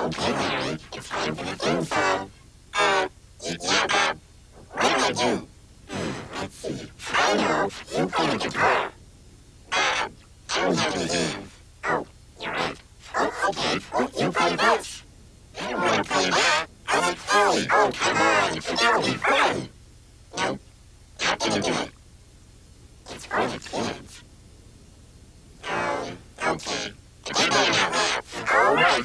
Okay, Larry, it's time for the theme. Uh, yeah, Bob. What do I do? Let's see. I know, you play the guitar. Uh, I don't have. Oh, you're right. Oh, okay, you play. I don't want to play that. I like. Oh, come on, it's gonna be not gonna do it. It's for the kids. Oh, okay. Keep it out. All right,